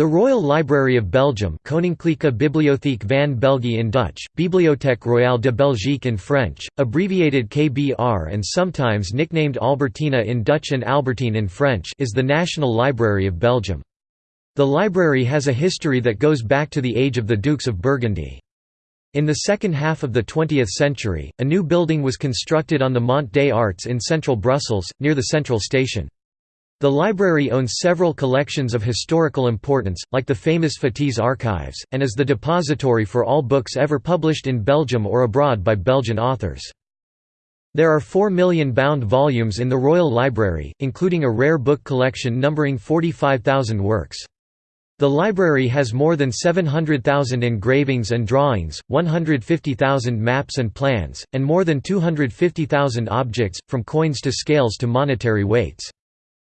The Royal Library of Belgium Koninklijke Bibliotheek van België in Dutch, Bibliothèque Royale de Belgique in French, abbreviated KBR and sometimes nicknamed Albertina in Dutch and Albertine in French is the National Library of Belgium. The library has a history that goes back to the age of the Dukes of Burgundy. In the second half of the 20th century, a new building was constructed on the Mont des Arts in central Brussels, near the central station. The library owns several collections of historical importance, like the famous Fetis archives, and is the depository for all books ever published in Belgium or abroad by Belgian authors. There are 4 million bound volumes in the Royal Library, including a rare book collection numbering 45,000 works. The library has more than 700,000 engravings and drawings, 150,000 maps and plans, and more than 250,000 objects, from coins to scales to monetary weights.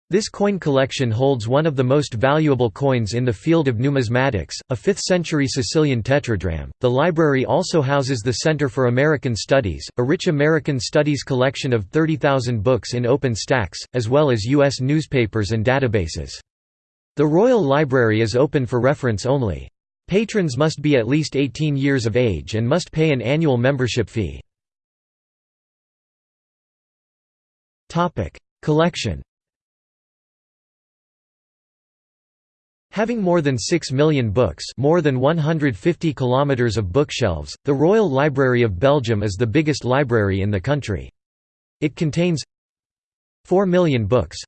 This coin collection holds one of the most valuable coins in the field of numismatics, a 5th century Sicilian tetradrachm. The library also houses the Center for American Studies, a rich American studies collection of 30,000 books in open stacks, as well as U.S. newspapers and databases. The Royal Library is open for reference only. Patrons must be at least 18 years of age and must pay an annual membership fee. Collection Having more than 6 million books more than 150 kilometers of bookshelves, the Royal Library of Belgium is the biggest library in the country. It contains 4 million books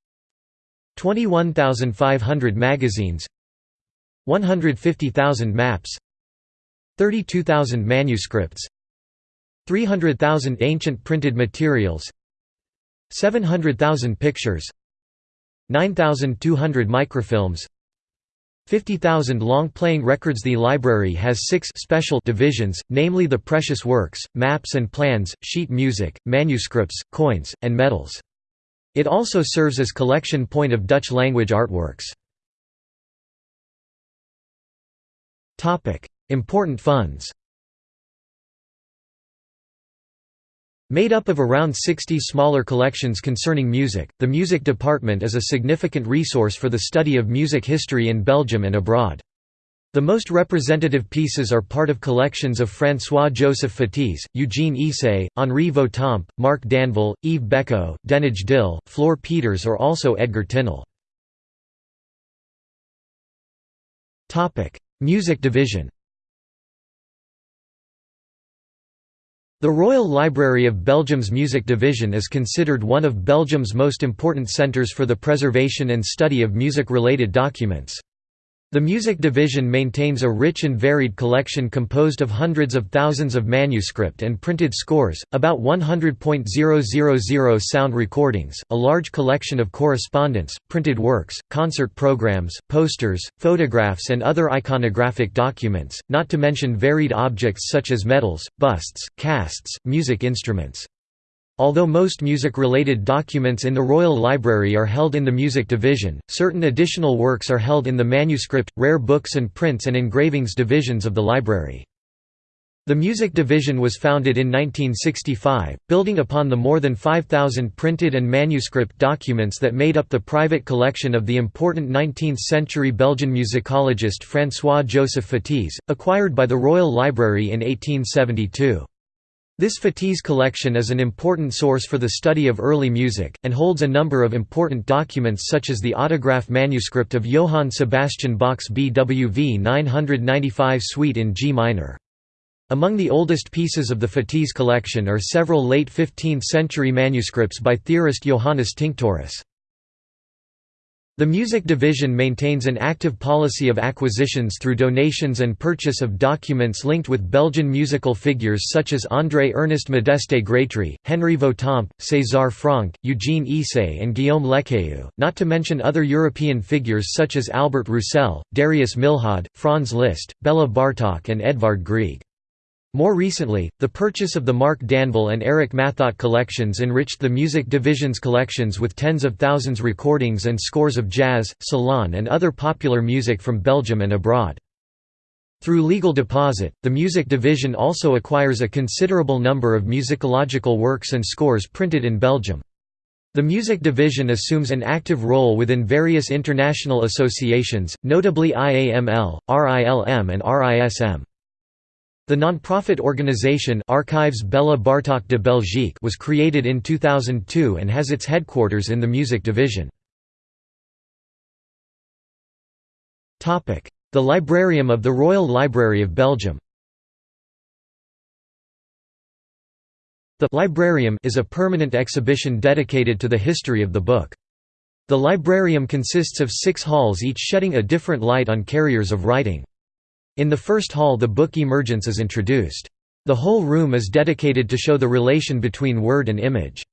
21,500 magazines 150,000 maps 32,000 manuscripts 300,000 ancient printed materials 700,000 pictures 9,200 microfilms 50,000 long-playing records The library has six special divisions, namely the precious works, maps and plans, sheet music, manuscripts, coins, and medals. It also serves as collection point of Dutch-language artworks. Important funds Made up of around 60 smaller collections concerning music, the music department is a significant resource for the study of music history in Belgium and abroad. The most representative pieces are part of collections of François-Joseph Fetis, Eugene Ysaÿe, Henri Vieuxtemps, Marc Danval, Yves Bécot, Denijs Dille, Floor Peeters or also Edgar Tinel. Music division The Royal Library of Belgium's Music Division is considered one of Belgium's most important centres for the preservation and study of music-related documents. The Music Division maintains a rich and varied collection composed of hundreds of thousands of manuscript and printed scores, about 100.000 sound recordings, a large collection of correspondence, printed works, concert programs, posters, photographs and other iconographic documents, not to mention varied objects such as medals, busts, casts, music instruments. Although most music-related documents in the Royal Library are held in the Music Division, certain additional works are held in the Manuscript, Rare Books and Prints and Engravings divisions of the library. The Music Division was founded in 1965, building upon the more than 5,000 printed and manuscript documents that made up the private collection of the important 19th-century Belgian musicologist François-Joseph Fetis, acquired by the Royal Library in 1872. This Fetis collection is an important source for the study of early music, and holds a number of important documents such as the autograph manuscript of Johann Sebastian Bach's BWV 995 Suite in G minor. Among the oldest pieces of the Fetis collection are several late 15th-century manuscripts by theorist Johannes Tinctoris. The Music Division maintains an active policy of acquisitions through donations and purchase of documents linked with Belgian musical figures such as André Ernest Modeste Grétry, Henri Vieuxtemps, César Franck, Eugene Ysaÿe and Guillaume Lekeu, not to mention other European figures such as Albert Roussel, Darius Milhaud, Franz Liszt, Bela Bartok and Edvard Grieg. More recently, the purchase of the Marc Danval and Eric Mathot collections enriched the music division's collections with tens of thousands recordings and scores of jazz, salon and other popular music from Belgium and abroad. Through legal deposit, the music division also acquires a considerable number of musicological works and scores printed in Belgium. The music division assumes an active role within various international associations, notably IAML, RILM and RISM. The non-profit organization Archives Bela Bartok de Belgique was created in 2002 and has its headquarters in the music division. The Librarium of the Royal Library of Belgium The Librarium is a permanent exhibition dedicated to the history of the book. The Librarium consists of six halls each shedding a different light on carriers of writing. In the first hall the book Emergence is introduced. The whole room is dedicated to show the relation between word and image.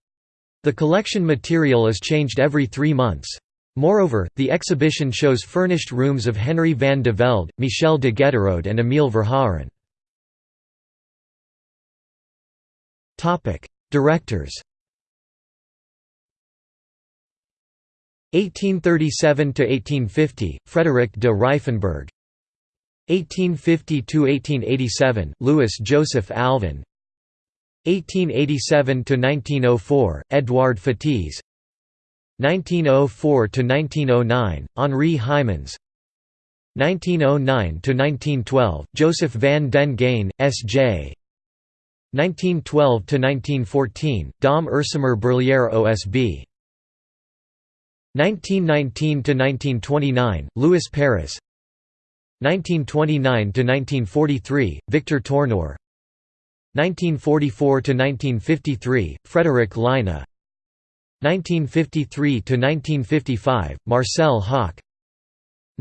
The collection material is changed every three months. Moreover, the exhibition shows furnished rooms of Henry van de Velde, Michel de Ghelderode and Emile Verhaeren. Directors 1837–1850, Frederick de Reiffenberg 1850–1887, Louis Joseph Alvin. 1887–1904, Edouard Fetis 1904–1909, Henri Hymans. 1909–1912, Joseph van den Gheyn, S.J. 1912–1914, Dom Ursmer Berlière OSB 1919–1929, Louis Paris 1929–1943, Victor Tourneur. 1944–1953, Frederick Lyna. 1953–1955, Marcel Hoc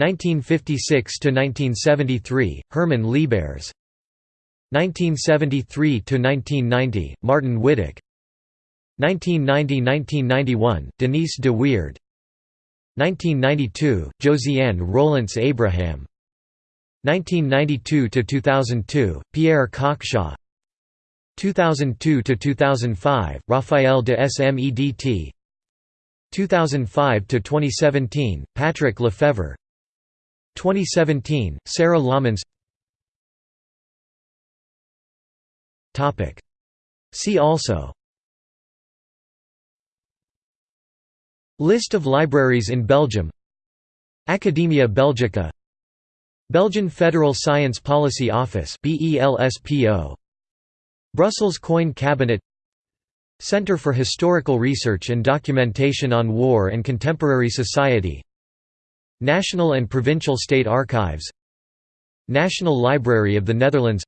1956–1973, Herman Liebaers. 1973–1990, Martin Wittek. 1990–1991, Denise de Weerdt 1992, Josiane Roelants Abraham 1992–2002, Pierre Cockshaw. 2002 to 2005 Raphael de Smedt 2005 to 2017 Patrick Lefevre. 2017, Sara Lammens See also. List of libraries in Belgium. Academia Belgica Belgian Federal Science Policy Office Brussels Coin Cabinet. Center for Historical Research and Documentation on War and Contemporary Society. National and Provincial State Archives. National Library of the Netherlands.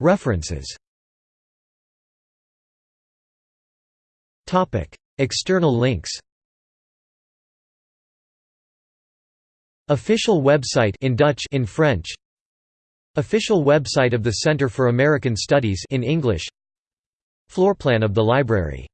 References. External links Official website in Dutch. in French. Official website of the Center for American Studies in English. Floorplan of the library